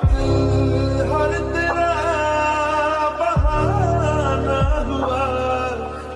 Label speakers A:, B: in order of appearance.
A: What?